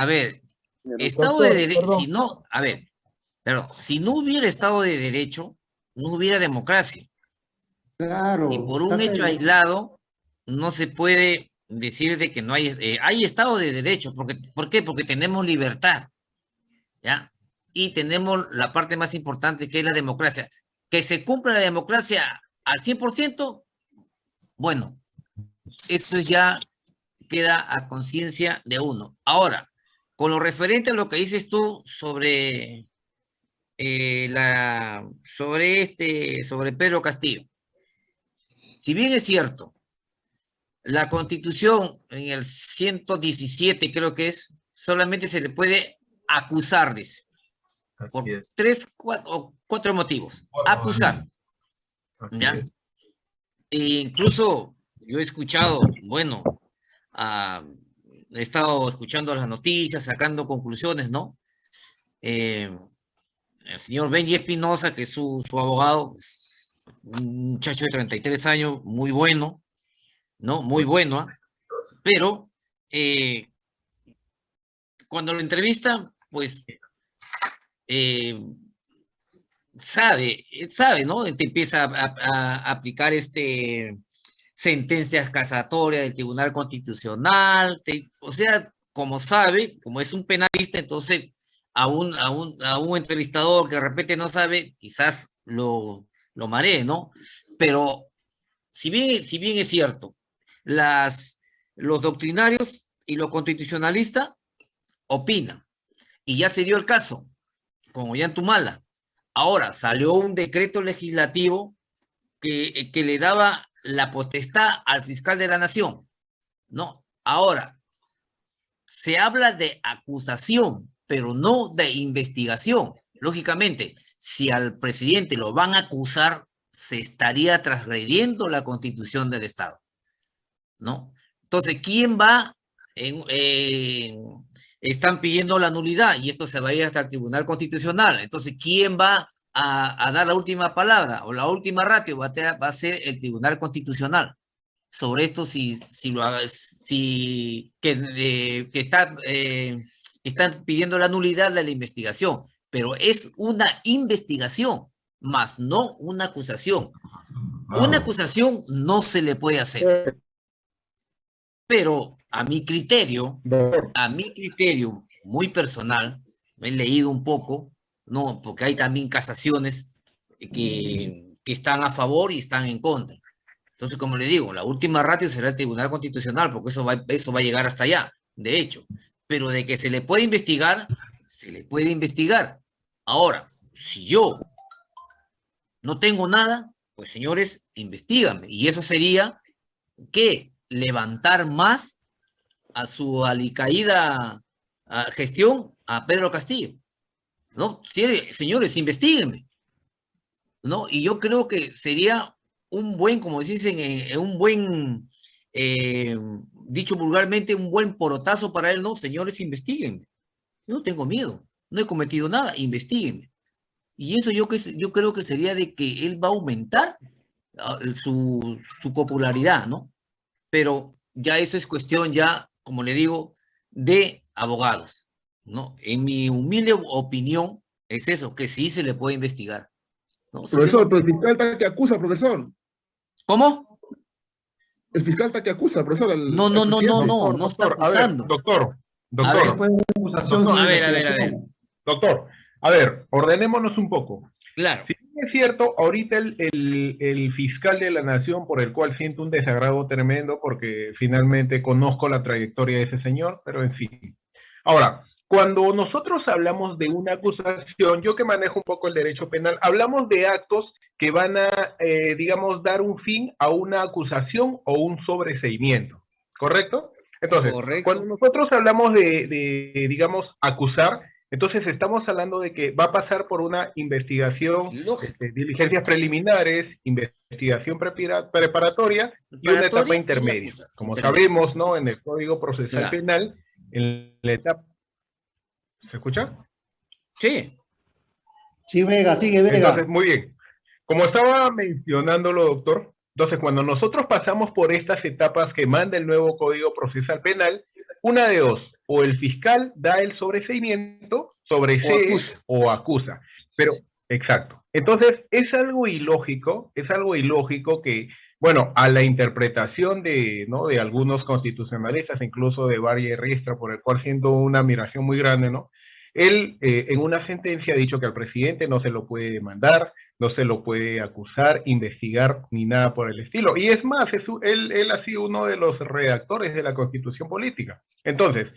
A ver, Estado de Derecho, si no, a ver, pero si no hubiera Estado de Derecho, no hubiera democracia. Claro. Y por un hecho aislado, no se puede decir de que no hay, eh, hay Estado de Derecho. Porque, ¿Por qué? Porque tenemos libertad. ¿Ya? Y tenemos la parte más importante que es la democracia. Que se cumpla la democracia al 100%, bueno, esto ya queda a conciencia de uno. Ahora, con lo referente a lo que dices tú sobre eh, la sobre este sobre Pedro Castillo. Si bien es cierto, la constitución en el 117 creo que es, solamente se le puede acusar, dice. por tres cuatro, cuatro motivos. Acusar. ¿ya? E incluso yo he escuchado, bueno, he estado escuchando las noticias, sacando conclusiones, ¿no? Eh, el señor Benji Espinosa, que es su, abogado, un muchacho de 33 años, muy bueno, ¿no? Muy bueno, ¿ah? pero eh, cuando lo entrevista, pues eh, sabe, sabe, ¿no? Te empieza a, aplicar este sentencias casatorias del Tribunal Constitucional, o sea, como sabe, como es un penalista, entonces a un, a un, a un entrevistador que de repente no sabe, quizás lo, lo maree, ¿no? Pero si bien, si bien es cierto, las, los doctrinarios y los constitucionalistas opinan, y ya se dio el caso, como ya en Tumala, Ahora, salió un decreto legislativo que, que le daba la potestad al fiscal de la nación. No, ahora, se habla de acusación, pero no de investigación. Lógicamente, si al presidente lo van a acusar, se estaría transgrediendo la constitución del Estado. ¿No? Entonces, ¿quién va están pidiendo la nulidad y esto se va a ir hasta el Tribunal Constitucional. Entonces, ¿quién va a, dar la última palabra o la última ratio? Va a, va a ser el Tribunal Constitucional. Sobre esto, si, si, lo, si que, eh, que está, eh, están pidiendo la nulidad de la investigación, pero es una investigación, más no una acusación. Una acusación no se le puede hacer. Pero a mi criterio, a mi criterio muy personal, me he leído un poco, ¿no? Porque hay también casaciones que, que están a favor y están en contra. Entonces, como le digo, la última ratio será el Tribunal Constitucional, porque eso va, eso va a llegar hasta allá, de hecho. Pero de que se le puede investigar, se le puede investigar. Ahora, si yo no tengo nada, pues señores, investigame. Y eso sería que levantar más a su alicaída gestión a Pedro Castillo. ¿No? señores, investiguenme. ¿No? Y yo creo que sería un buen, como dicen, eh, un buen, eh, dicho vulgarmente, un buen porotazo para él, ¿no? Señores, investiguenme. No tengo miedo, no he cometido nada, investiguenme. Y eso yo, que, yo creo que sería de que él va a aumentar ah, su, su popularidad, ¿no? Pero ya eso es cuestión ya como le digo, de abogados. ¿No? En mi humilde opinión, es eso, que sí se le puede investigar. Profesor, pero el fiscal está que acusa, profesor. ¿Cómo? El fiscal está que acusa, profesor. no, no, no, no, no, no está acusando. doctor, doctor. A ver, a ver, a ver, Doctor, a ver, ordenémonos un poco. Claro. Si es cierto, ahorita el, el, fiscal de la nación, por el cual siento un desagrado tremendo, porque finalmente conozco la trayectoria de ese señor, pero en fin. Ahora, cuando nosotros hablamos de una acusación, yo que manejo un poco el derecho penal, hablamos de actos que van a, eh, digamos, dar un fin a una acusación o un sobreseimiento, ¿correcto? Entonces, cuando nosotros hablamos de, de, digamos, acusar, entonces estamos hablando de que va a pasar por una investigación, este, diligencias preliminares, investigación preparatoria y una etapa intermedia. Como sabemos, ¿no? En el Código Procesal Penal, en la etapa... ¿Se escucha? Sí. Sí, Vega, sigue Vega. Entonces, muy bien. Como estaba mencionándolo, doctor, entonces cuando nosotros pasamos por estas etapas que manda el nuevo Código Procesal Penal, una de dos, o el fiscal da el sobreseimiento, sobresee acusa. o acusa. Pero, exacto. Entonces, es algo ilógico, es algo ilógico que, bueno, a la interpretación de, ¿no? de algunos constitucionalistas, incluso de Valle Ristra, por el cual siento una admiración muy grande, ¿no? Él, eh, en una sentencia, ha dicho que al presidente no se lo puede demandar, no se lo puede acusar, investigar, ni nada por el estilo. Y es más, es, él, él ha sido uno de los redactores de la Constitución Política. Entonces,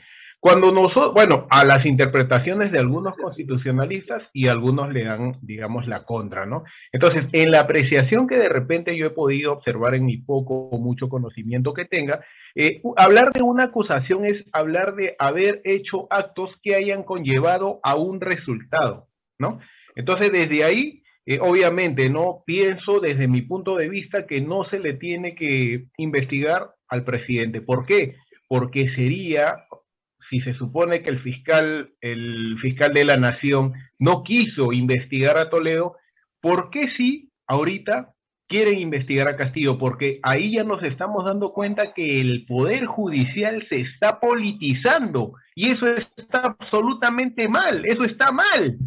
cuando nosotros, bueno, a las interpretaciones de algunos constitucionalistas y algunos le dan, digamos, la contra, ¿no? Entonces, en la apreciación que de repente yo he podido observar en mi poco o mucho conocimiento que tenga, eh, hablar de una acusación es hablar de haber hecho actos que hayan conllevado a un resultado, ¿no? Entonces, desde ahí, eh, obviamente, no pienso desde mi punto de vista que no se le tiene que investigar al presidente. ¿Por qué? Porque sería si se supone que el fiscal, el fiscal de la nación no quiso investigar a Toledo, ¿por qué sí ahorita quieren investigar a Castillo? Porque ahí ya nos estamos dando cuenta que el poder judicial se está politizando y eso está absolutamente mal, eso está mal.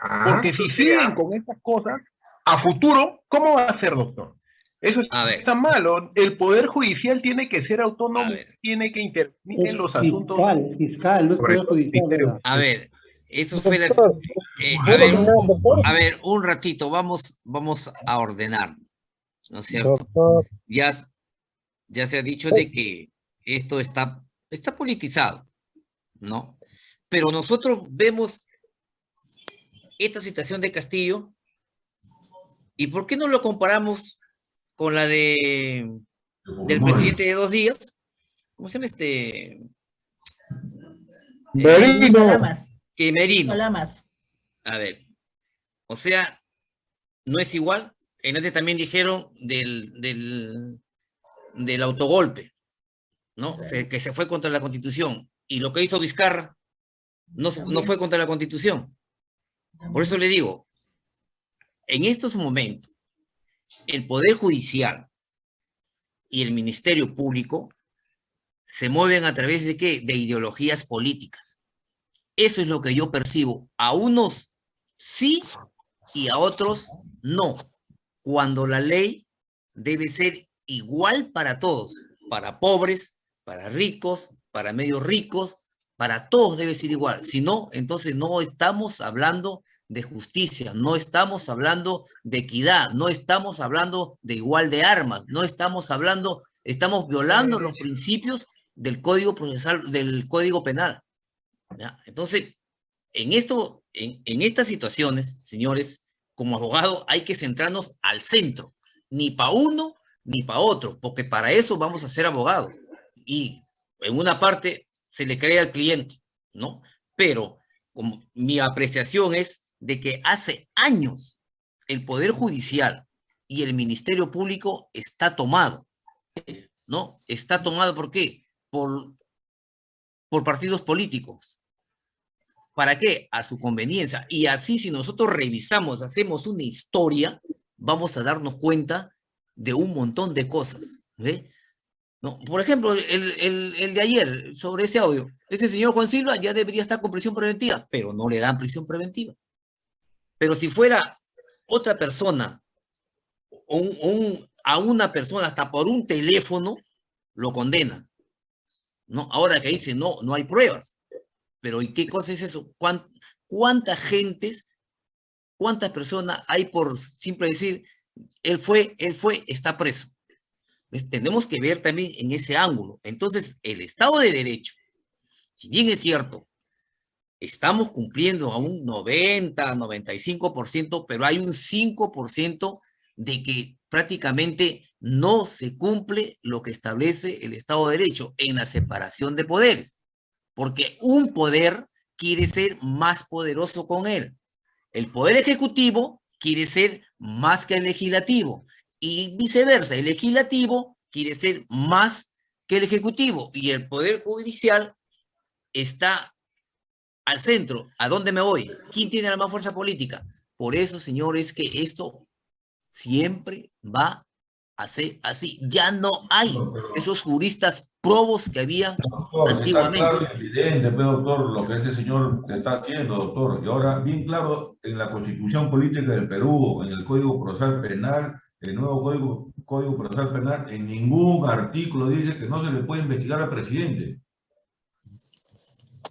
Ah, Porque si siguen con estas cosas, a futuro, ¿cómo va a ser, doctor? Eso está malo. El Poder Judicial tiene que ser A autónomo, tiene que intervenir en los asuntos. Fiscal, fiscal, no es poder Correcto, judicial. ministerio. ¿verdad? A ver, eso fue la... Eh, a, ¿puedo ver, doctor? a ver, un ratito, vamos, vamos a ordenar, ¿no es cierto? Doctor, Ya, ya se ha dicho de que esto está, está politizado, ¿no? Pero nosotros vemos esta situación de Castillo y ¿por qué no lo comparamos con la de del presidente de dos días? ¿Cómo se llama este? Merino. Que Merino. Lamas. A ver, o sea, no es igual. En este también dijeron del, del, del autogolpe, ¿no? Se- que se fue contra la Constitución. Y lo que hizo Vizcarra no, no fue contra la Constitución. Por eso le digo, en estos momentos, el Poder Judicial y el Ministerio Público se mueven a través de qué? De ideologías políticas. Eso es lo que yo percibo. A unos sí y a otros no. Cuando la ley debe ser igual para todos, para pobres, para ricos, para medios ricos, para todos debe ser igual. Si no, entonces no estamos hablando de justicia, no estamos hablando de equidad, no estamos hablando de igual de armas, no estamos hablando, estamos violando los principios del Código Procesal, del Código Penal. Entonces, en esto, en estas situaciones, señores, como abogado hay que centrarnos al centro, ni para uno ni para otro, porque para eso vamos a ser abogados. Y en una parte se le cree al cliente, ¿no? Pero como mi apreciación es de que hace años el Poder Judicial y el Ministerio Público está tomado, ¿no? Está tomado, ¿por qué? Por, por partidos políticos. ¿Para qué? A su conveniencia. Y así si nosotros revisamos, hacemos una historia, vamos a darnos cuenta de un montón de cosas. ¿ve? ¿No? Por ejemplo, el, el, el de ayer, sobre ese audio, ese señor Juan Silva ya debería estar con prisión preventiva, pero no le dan prisión preventiva. Pero si fuera otra persona, a una persona hasta por un teléfono, lo condena. ¿no? Ahora que dice, no, no hay pruebas. Pero ¿y qué cosa es eso? ¿Cuán, ¿Cuántas gentes, cuántas personas hay por simple decir, él fue, él fue, está preso? Pues tenemos que ver también en ese ángulo. Entonces, el Estado de Derecho, si bien es cierto, estamos cumpliendo a un 90, 95%, pero hay un 5% de que prácticamente no se cumple lo que establece el Estado de Derecho en la separación de poderes, porque un poder quiere ser más poderoso con él. El poder ejecutivo quiere ser más que el legislativo y viceversa, el legislativo quiere ser más que el ejecutivo y el poder judicial está al centro. ¿A dónde me voy? ¿Quién tiene la más fuerza política? Por eso, señores, que esto siempre va Así, así, ya no hay pero- esos juristas probos que había Doctor, está antiguamente. claro y evidente, pues, doctor, lo que ese señor se está haciendo, doctor. Y ahora, bien claro, en la Constitución Política del Perú, en el Código Procesal Penal, el nuevo Código, Código Procesal Penal, en ningún artículo dice que no se le puede investigar al presidente.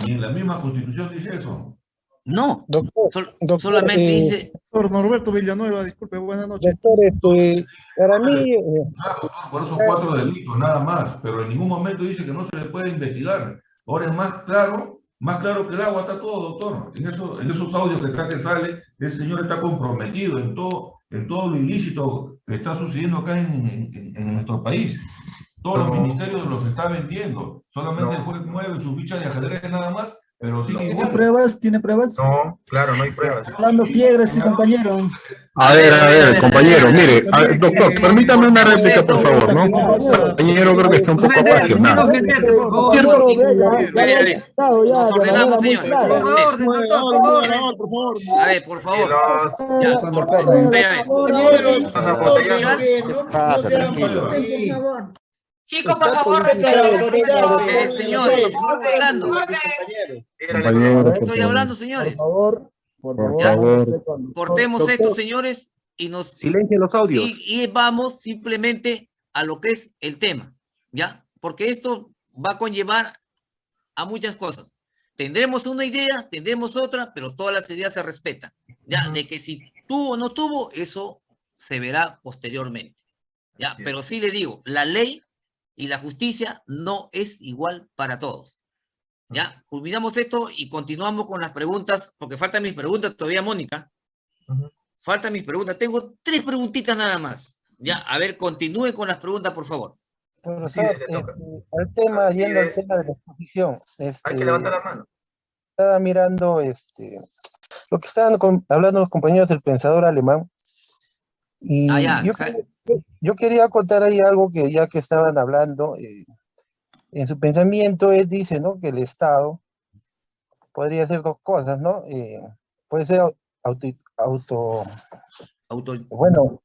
Ni en la misma Constitución dice eso. No, Doctor, sol- doctor, solamente eh, dice, Doctor Norberto Villanueva, disculpe, buenas noches. doctor, este, para mí, eh, doctor, por esos cuatro delitos, nada más, pero en ningún momento dice que no se le puede investigar. Ahora es más claro, más claro que el agua está todo, doctor. En, eso, en esos audios que está que sale, ese señor está comprometido en todo, en todo lo ilícito que está sucediendo acá en, en- en nuestro país. Todos los ministerios los está vendiendo. Solamente No. el juez mueve su ficha de ajedrez nada más, pero sigue ¿Tiene igual. pruebas? ¿Tiene pruebas? No, claro, no hay pruebas. Hablando piedras, sí, compañero. A ver, a ver, compañero, mire, a ver, doctor, permítame una réplica, por favor, ¿no? Compañero, creo que está un poco apasionado. a ver, a ver, nos ordenamos, señores. A ver, por favor. los, Ya, por, a ver, Chicos, por favor, señores, estoy hablando, Compañero, estoy hablando, señores. favor, por Por favor. Cortemos esto, señores, y nos Silencio los audios. y, y vamos simplemente a lo que es el tema, ¿ya? Porque esto va a conllevar a muchas cosas. Tendremos una idea, tendremos otra, pero todas las ideas se respetan, ¿ya? De que si tuvo o no tuvo, eso se verá posteriormente, ¿ya? Pero sí le digo, la ley y la justicia no es igual para todos, ¿ya? Culminamos esto y continuamos con las preguntas, porque faltan mis preguntas todavía, Mónica. Faltan mis preguntas. Tengo tres preguntitas nada más. Ya, a ver, continúe con las preguntas, por favor. Profesor, toca. este, al tema, Así yendo al tema de la exposición, Hay este, que levantar la mano. estaba mirando este, lo que estaban con- hablando los compañeros del pensador alemán. Y Ah, ya, yo, quería- yo quería contar ahí algo que ya que estaban hablando, eh, en su pensamiento él dice, ¿no? Que el Estado podría hacer dos cosas, ¿no? Eh, puede ser au- auto, auto Auto, bueno,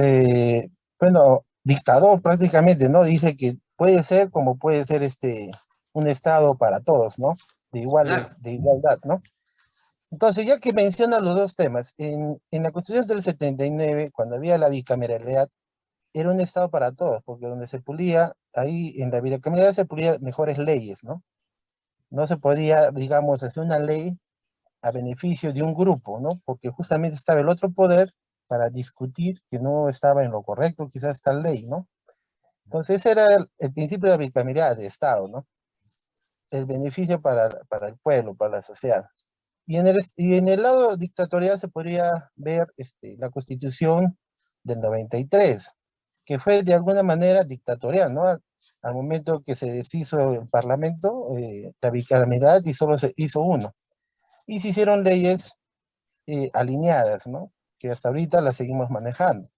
eh, bueno, dictador prácticamente, ¿no? Dice que puede ser como puede ser este un Estado para todos, ¿no? De iguales, Claro. de igualdad, ¿no? Entonces, ya que menciona los dos temas, en, en la Constitución del 79, cuando había la bicameralidad, era un Estado para todos, porque donde se pulía, ahí en la bicameralidad se pulía mejores leyes, ¿no? No se podía, digamos, hacer una ley a beneficio de un grupo, ¿no? Porque justamente estaba el otro poder para discutir que no estaba en lo correcto quizás esta ley, ¿no? Entonces ese era el, el principio de la bicameralidad de Estado, ¿no? El beneficio para, para el pueblo, para la sociedad. Y en, el, y en el lado dictatorial se podría ver este, la constitución del 93, que fue de alguna manera dictatorial, ¿no? Al, al momento que se deshizo el parlamento, eh, la bicameralidad y solo se hizo uno. Y se hicieron leyes eh, alineadas, ¿no? Que hasta ahorita las seguimos manejando.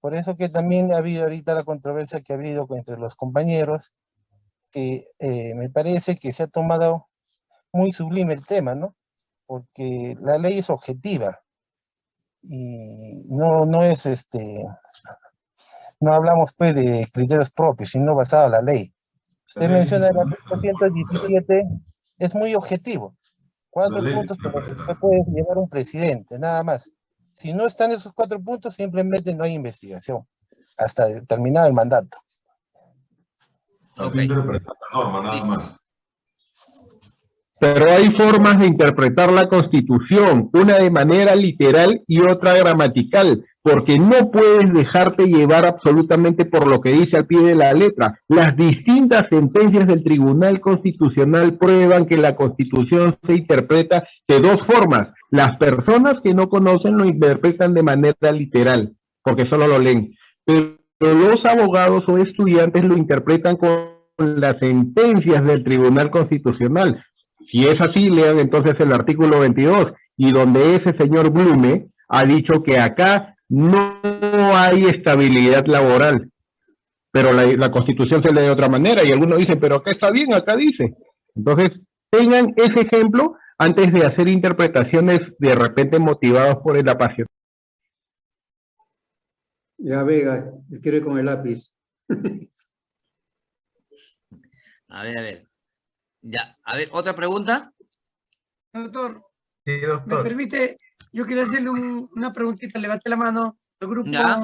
Por eso que también ha habido ahorita la controversia que ha habido entre los compañeros, que eh, me parece que se ha tomado muy sublime el tema, ¿no? Porque la ley es objetiva y no, no es este, no hablamos pues de criterios propios, sino basado en la ley. Usted ley menciona el artículo 117, es muy objetivo. Cuatro puntos por los que puede llevar un presidente, nada más. Si no están esos cuatro puntos, simplemente no hay investigación hasta terminado el mandato. Hay Ok. que interpretar la norma, nada más. Pero hay formas de interpretar la Constitución, una de manera literal y otra gramatical, porque no puedes dejarte llevar absolutamente por lo que dice al pie de la letra. Las distintas sentencias del Tribunal Constitucional prueban que la Constitución se interpreta de dos formas. Las personas que no conocen lo interpretan de manera literal, porque solo lo leen. Pero los abogados o estudiantes lo interpretan con las sentencias del Tribunal Constitucional. Si es así, lean entonces el artículo 22 y donde ese señor Blume ha dicho que acá no hay estabilidad laboral, pero la, la constitución se lee de otra manera y algunos dicen, pero acá está bien, acá dice. Entonces, tengan ese ejemplo antes de hacer interpretaciones de repente motivadas por el apasionamiento. Ya, Vega, escribe con el lápiz. A ver, a ver. Ya, a ver, ¿otra pregunta? Doctor, Sí, ¿me doctor. permite? Yo quería hacerle un- una preguntita, levante la mano al grupo, Ya.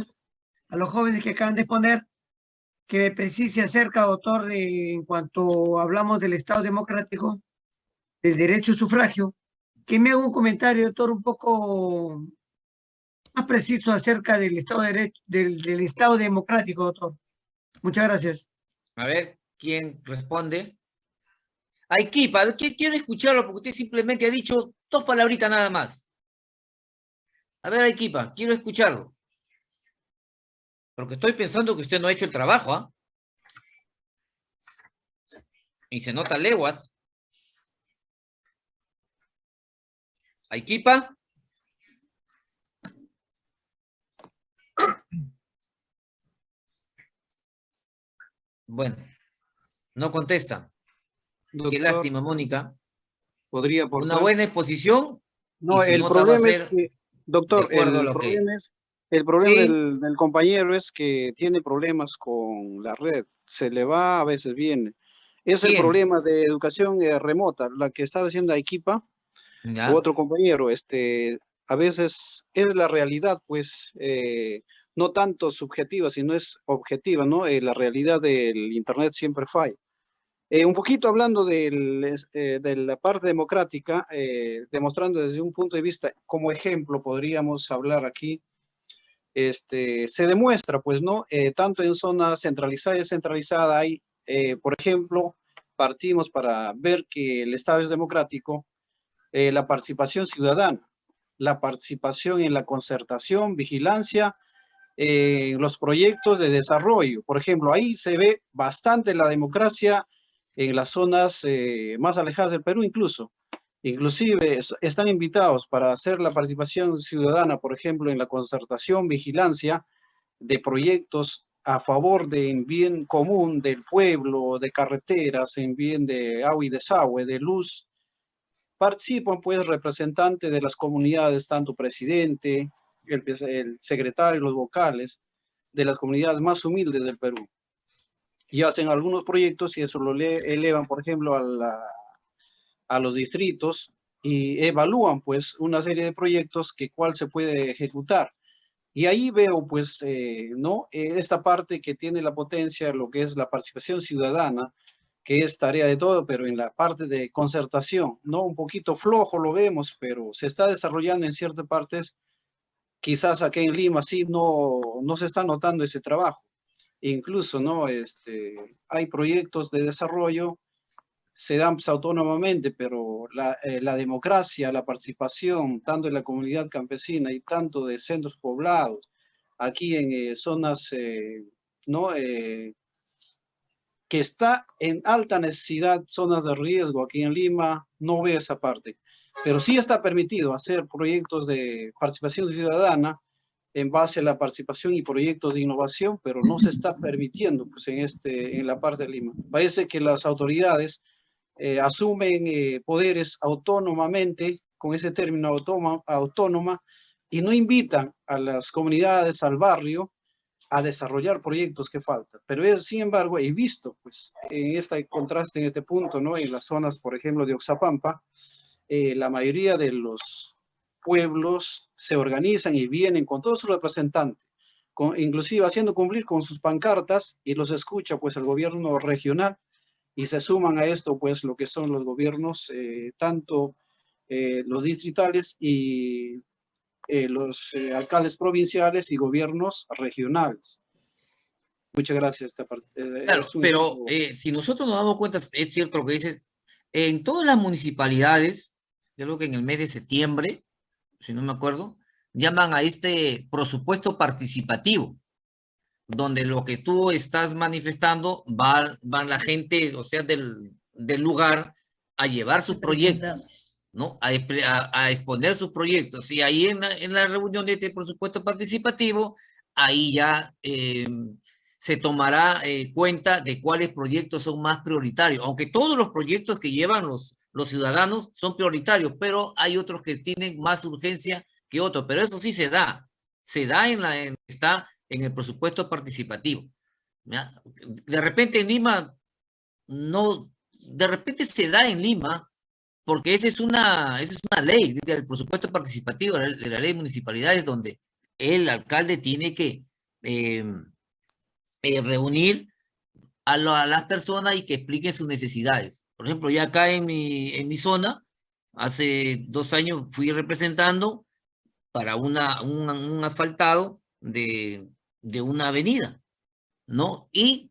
a los jóvenes que acaban de exponer, que me precise acerca, doctor, de, en cuanto hablamos del Estado democrático, del derecho a sufragio, que me haga un comentario, doctor, un poco más preciso acerca del Estado, de derecho, del, del Estado democrático, doctor. Muchas gracias. A ver, ¿quién responde? Aikipa, a ver, ¿quién quiere escucharlo? Porque usted simplemente ha dicho dos palabritas nada más. A ver, Aikipa, quiero escucharlo. Porque estoy pensando que usted no ha hecho el trabajo, ¿ah? Y se nota leguas. Aikipa. Bueno, no contesta. Qué Doctor, lástima, Mónica. podría Una aportar. buena exposición. No, su el problema es que, doctor, el lo que- problema es, el problema Sí. del, del compañero es que tiene problemas con la red. Se le va, a veces viene. Es el problema de educación eh, remota, la que estaba haciendo Ya. u otro compañero, este, a veces es la realidad, pues, eh, no tanto subjetiva, sino es objetiva, ¿no? Eh, la realidad del Internet siempre falla. Eh, un poquito hablando eh, de la parte democrática, eh, demostrando desde un punto de vista, como ejemplo, podríamos hablar aquí, este, se demuestra, pues, ¿no? Tanto en zona centralizada y descentralizada hay, por ejemplo, partimos para ver que el Estado es democrático, la participación ciudadana, la participación en la concertación, vigilancia, los proyectos de desarrollo. Por ejemplo, ahí se ve bastante la democracia en las zonas eh, más alejadas del Perú incluso. Inclusive es- están invitados para hacer la participación ciudadana, por ejemplo, en la concertación, vigilancia de proyectos a favor del bien común del pueblo, de carreteras, en bien de agua y desagüe, de luz. Participan pues representantes de las comunidades, tanto presidente, el, el secretario, los vocales, de las comunidades más humildes del Perú y hacen algunos proyectos y eso lo le- elevan, por ejemplo, a los distritos y evalúan pues una serie de proyectos que cuál se puede ejecutar. Y ahí veo pues, eh, ¿no? Eh, esta parte que tiene la potencia, lo que es la participación ciudadana, que es tarea de todo, pero en la parte de concertación, ¿no? Un poquito flojo lo vemos, pero se está desarrollando en ciertas partes. Quizás aquí en Lima sí no, no se está notando ese trabajo incluso, ¿no? Este, hay proyectos de desarrollo, se dan pues, autónomamente, pero la, eh, la democracia, la participación, tanto en la comunidad campesina y tanto de centros poblados, aquí en eh, zonas, eh, ¿no? Eh, que está en alta necesidad, zonas de riesgo aquí en Lima, no veo esa parte. Pero sí está permitido hacer proyectos de participación ciudadana, en base a la participación y proyectos de innovación, pero no se está permitiendo pues, en, este, en la parte de Lima. Parece que las autoridades eh, asumen eh, poderes autónomamente, con ese término autónoma, autónoma, y no invitan a las comunidades, al barrio, a desarrollar proyectos que faltan. Pero es, sin embargo, he visto, pues, en este contraste, en este punto, ¿no? En las zonas, por ejemplo, de Oxapampa, eh, la mayoría de los pueblos se organizan y vienen con todos sus representantes, con, inclusive haciendo cumplir con sus pancartas y los escucha pues el gobierno regional y se suman a esto pues lo que son los gobiernos, eh, tanto eh, los distritales y eh, los eh, alcaldes provinciales y gobiernos regionales. Muchas gracias. Esta parte, eh, Claro, un pero eh, si nosotros nos damos cuenta, es cierto lo que dices, en todas las municipalidades, yo creo que en el mes de septiembre, si no me acuerdo, llaman a este presupuesto participativo, donde lo que tú estás manifestando va, van la gente, o sea, del, del lugar a llevar sus proyectos, ¿no? A, exponer sus proyectos. Y ahí en la, en la reunión de este presupuesto participativo, ahí ya eh, se tomará eh, cuenta de cuáles proyectos son más prioritarios, aunque todos los proyectos que llevan los, los ciudadanos son prioritarios, pero hay otros que tienen más urgencia que otros, pero eso sí se da, se da en la, en- está en el presupuesto participativo. De repente en Lima, no, de repente se da en Lima, porque esa es una, esa es una ley del presupuesto participativo de la, de la ley de municipalidades, donde el alcalde tiene que eh, eh, reunir a, lo- a las personas y que expliquen sus necesidades. Por ejemplo, ya acá en mi, en mi zona, hace dos años fui representando para una, un, un asfaltado de, de una avenida, ¿no? Y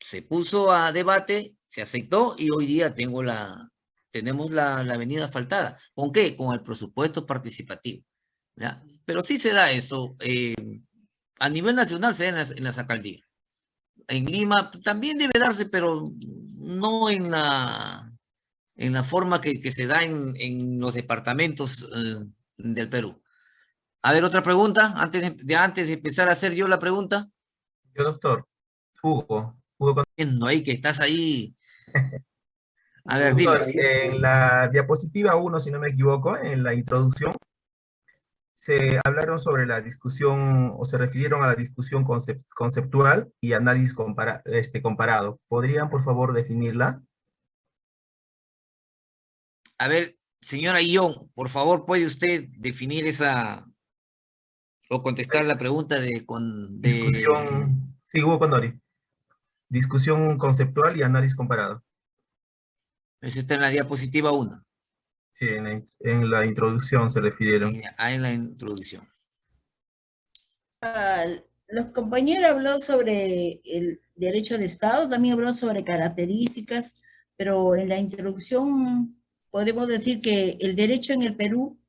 se puso a debate, se aceptó y hoy día tengo la, tenemos la, la avenida asfaltada. ¿Con qué? Con el presupuesto participativo. ¿ya? Pero sí se da eso. eh, a nivel nacional se da en las, en las alcaldías. En Lima también debe darse, pero no en la, en la forma que, que se da en, en los departamentos eh, del Perú. A ver, otra pregunta, antes de, de- antes de empezar a hacer yo la pregunta. Yo, doctor. Hugo. Hugo No, ahí que estás ahí. A ver, dime. Doctor, en la diapositiva 1, si no me equivoco, en la introducción, se hablaron sobre la discusión, o se refirieron a la discusión concep- conceptual y análisis compara- este, comparado. ¿Podrían, por favor, definirla? A ver, señora Ion, por favor, ¿puede usted definir esa o contestar la pregunta de con de Discusión, sí, Hugo Condori. Discusión conceptual y análisis comparado. Eso está en la diapositiva 1, Sí, en la, in- en la introducción se refirieron. ahí en la introducción. Ah, los compañeros habló sobre el derecho de Estado, también habló sobre características, pero en la introducción podemos decir que el derecho en el Perú,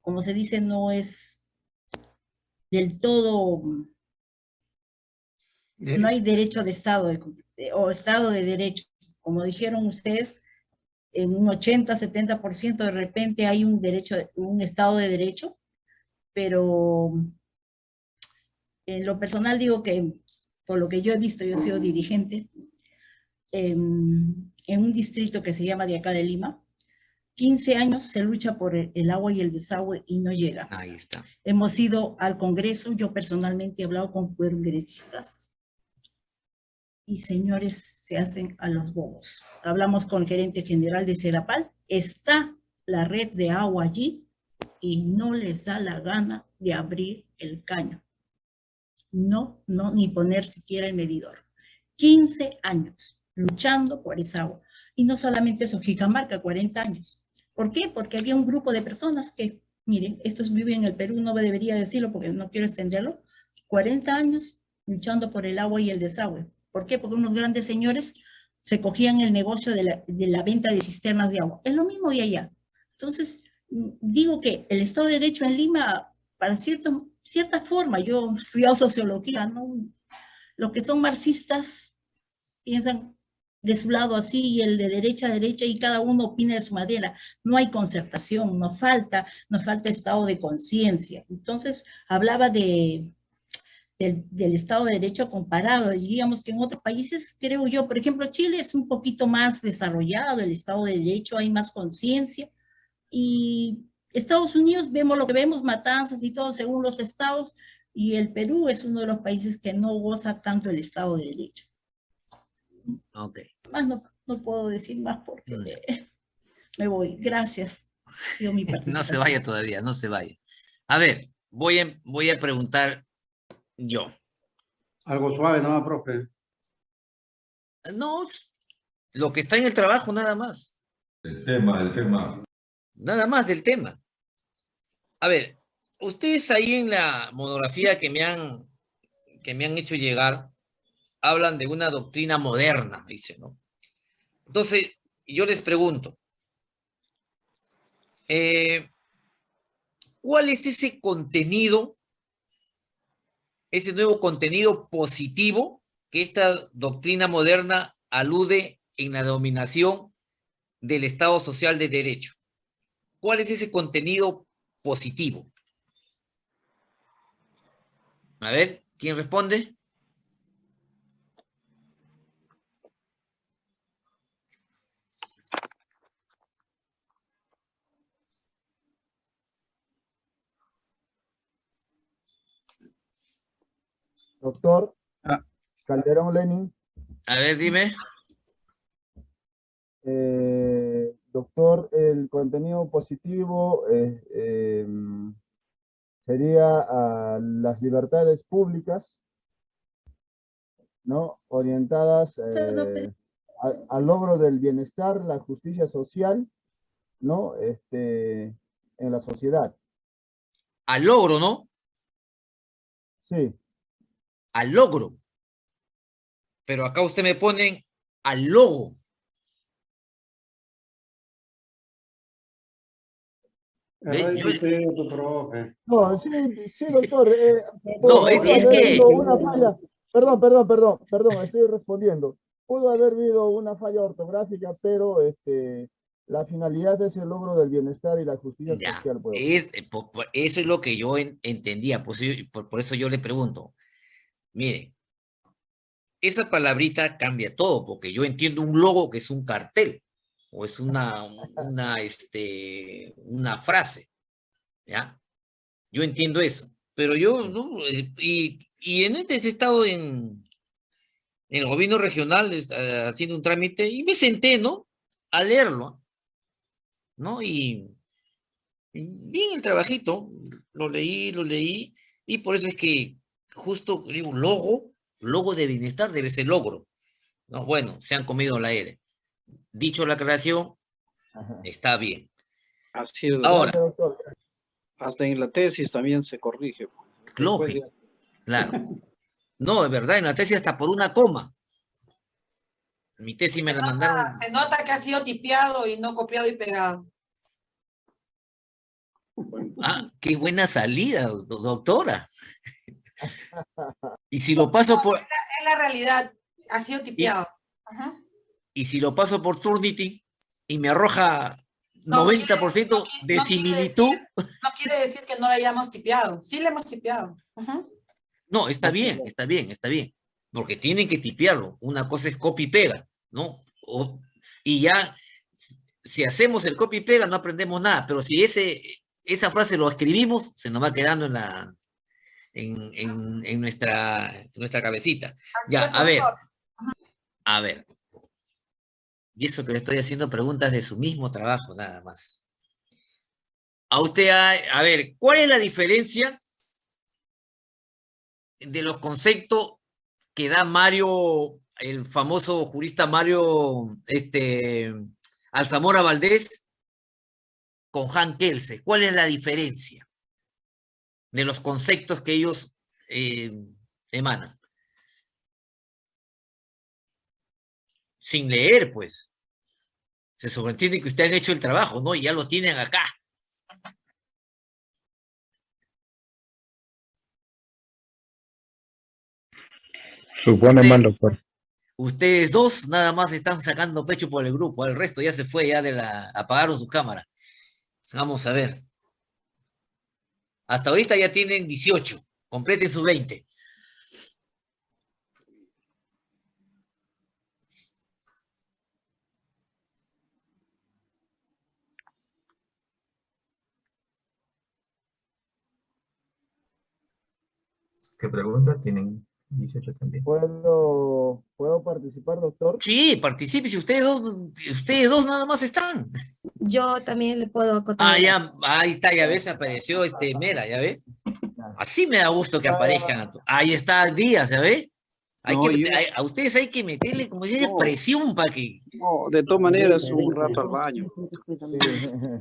como se dice, no es del todo, no hay derecho de Estado o Estado de Derecho. Como dijeron ustedes, en un 80-70% de repente hay un derecho, un Estado de Derecho, pero en lo personal digo que, por lo que yo he visto, yo he sido dirigente en, en un distrito que se llama de acá de Lima, 15 años se lucha por el, el agua y el desagüe y no llega. Ahí está. Hemos ido al Congreso, yo personalmente he hablado con congresistas y señores se hacen a los bobos. Hablamos con el gerente general de Serapal, está la red de agua allí y no les da la gana de abrir el caño. No, no, ni poner siquiera el medidor. 15 años luchando por esa agua. Y no solamente eso, Jicamarca, 40 años. ¿Por qué? Porque había un grupo de personas que, miren, estos viven en el Perú, no debería decirlo porque no quiero extenderlo, 40 años luchando por el agua y el desagüe. ¿Por qué? Porque unos grandes señores se cogían el negocio de la, de la venta de cisternas de agua. Es lo mismo de allá. Entonces, digo que el Estado de Derecho en Lima, para cierto, cierta forma, yo he estudiado sociología, ¿no? Los que son marxistas piensan de su lado así y el de derecha a derecha y cada uno opina de su manera. No hay concertación, nos falta, nos falta estado de conciencia. Entonces, hablaba de, del, del Estado de Derecho comparado. Diríamos que en otros países, creo yo, por ejemplo, Chile es un poquito más desarrollado, el Estado de Derecho, hay más conciencia. Y Estados Unidos, vemos lo que vemos, matanzas y todo según los estados, y el Perú es uno de los países que no goza tanto el Estado de Derecho. Ok. Más no, no puedo decir más porque me voy. Gracias. No se vaya todavía, no se vaya. A ver, voy a, voy a preguntar yo. Algo suave, ¿no, profe? No, lo que está en el trabajo nada más. El tema, el tema. Nada más del tema. A ver, ustedes ahí en la monografía que me han, que me han hecho llegar, hablan de una doctrina moderna, dice, ¿no? Entonces, yo les pregunto, eh, ¿cuál es ese contenido, ese nuevo contenido positivo que esta doctrina moderna alude en la dominación del Estado Social de Derecho? ¿Cuál es ese contenido positivo? A ver, ¿quién responde? Doctor Calderón Lenin. A ver, dime. Eh, doctor, el contenido positivo eh, em, sería a las libertades públicas, ¿no? Orientadas eh, a- al logro del bienestar, la justicia social, ¿no? Este, en la sociedad. Al logro, ¿no? Sí. Al logro. Pero acá usted me ponen al logo. Yo- profe. No, sí, sí, doctor. eh, No, es- que- una falla. Perdón, perdón, perdón, perdón, estoy respondiendo. Pudo haber habido una falla ortográfica, pero este, la finalidad es el logro del bienestar y la justicia Ya, social. pues. es, eh, eso es lo que yo en- entendía, por, eso yo- por, por eso yo le pregunto. Mire, esa palabrita cambia todo, porque yo entiendo un logo que es un cartel, o es una, una, este, una frase, ¿ya? Yo entiendo eso, pero yo, no, eh, y, y en este he estado en, en el gobierno regional eh, haciendo un trámite y me senté, ¿no? A leerlo, ¿no? Y bien el trabajito, lo leí, lo leí, y por eso es que justo digo, logo, logo de bienestar debe ser logro. No, bueno, se han comido la R. Dicho la creación, está bien. Así es. Ahora, Hasta en la tesis también se corrige. lógico, claro. No, es verdad, en la tesis hasta por una coma. Mi tesis me la mandaron. Ah, Se nota que ha sido tipeado y no copiado y pegado. Ah, qué buena salida, do- doctora. Y si lo paso por, Es la realidad, ha sido tipeado. Ajá. y si lo paso por Turnity y me arroja No, 90% de no quiere similitud, No quiere decir que no la hayamos tipeado. Sí la hemos tipeado. Ajá. no, está bien, está bien, está bien. Porque tienen que tipearlo. Una cosa es copy y pega, ¿no? O- y ya, si hacemos el copy y pega, no aprendemos nada. Pero si ese, esa frase lo escribimos, se nos va quedando en la, en, en- en nuestra, en nuestra cabecita. Ya, a ver, a ver. Y eso que le estoy haciendo preguntas de su mismo trabajo, nada más. A usted, a, a ver, ¿cuál es la diferencia de los conceptos que da Mario, el famoso jurista Mario este, Alzamora Valdés, con Han Kelse? ¿Cuál es la diferencia de los conceptos que ellos eh, emanan? Sin leer, pues. Se sobreentiende que ustedes han hecho el trabajo, ¿no? Y ya lo tienen acá. Supone Usted- mal, doctor. Ustedes dos nada más están sacando pecho por el grupo, el resto ya se fue, ya de la, apagaron su cámara. Vamos a ver. Hasta ahorita ya tienen 18, completen sus 20. ¿Qué pregunta? Tienen 18 también. ¿Puedo, ¿Puedo participar, doctor? Sí, participe, si ustedes dos, ustedes dos nada más están. Yo también le puedo acotar. Ah, ya, ahí está, ya ves, apareció este Mera, ya ves. Así me da gusto que aparezcan. Ahí está Díaz, ¿ya ves? Hay No, que, yo- hay- a ustedes hay que meterle, como dice, No. presión para que. No, de todas maneras, un rato al baño.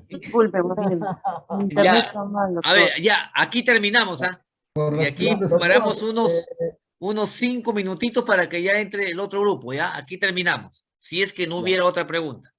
Disculpe, Ya, está mal, a ver, ya, aquí terminamos, ¿ah? Y aquí paramos unos, eh, unos cinco minutitos para que ya entre el otro grupo, ¿ya? Aquí terminamos. Si es que no hubiera otra pregunta.